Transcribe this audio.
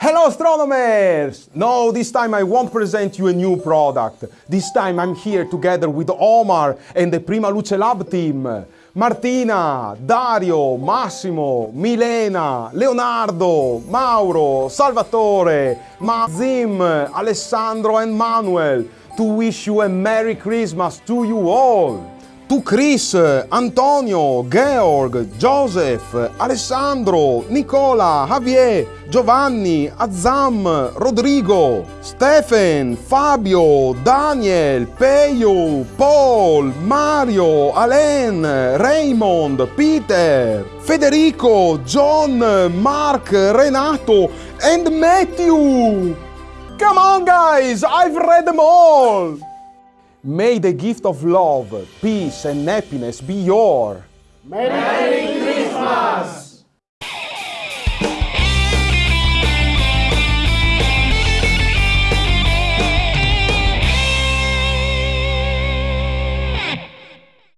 Hello astronomers! No, this time I won't present you a new product. This time I'm here together with Omar and the Prima Luce Lab team. Martina, Dario, Massimo, Milena, Leonardo, Mauro, Salvatore, Mazim, Alessandro and Manuel to wish you a Merry Christmas to you all to Chris, Antonio, Georg, Joseph, Alessandro, Nicola, Javier, Giovanni, Azam, Rodrigo, Stephen, Fabio, Daniel, Peyo, Paul, Mario, Alain, Raymond, Peter, Federico, John, Mark, Renato, and Matthew. Come on guys, I've read them all. May the gift of love, peace, and happiness be your. Merry!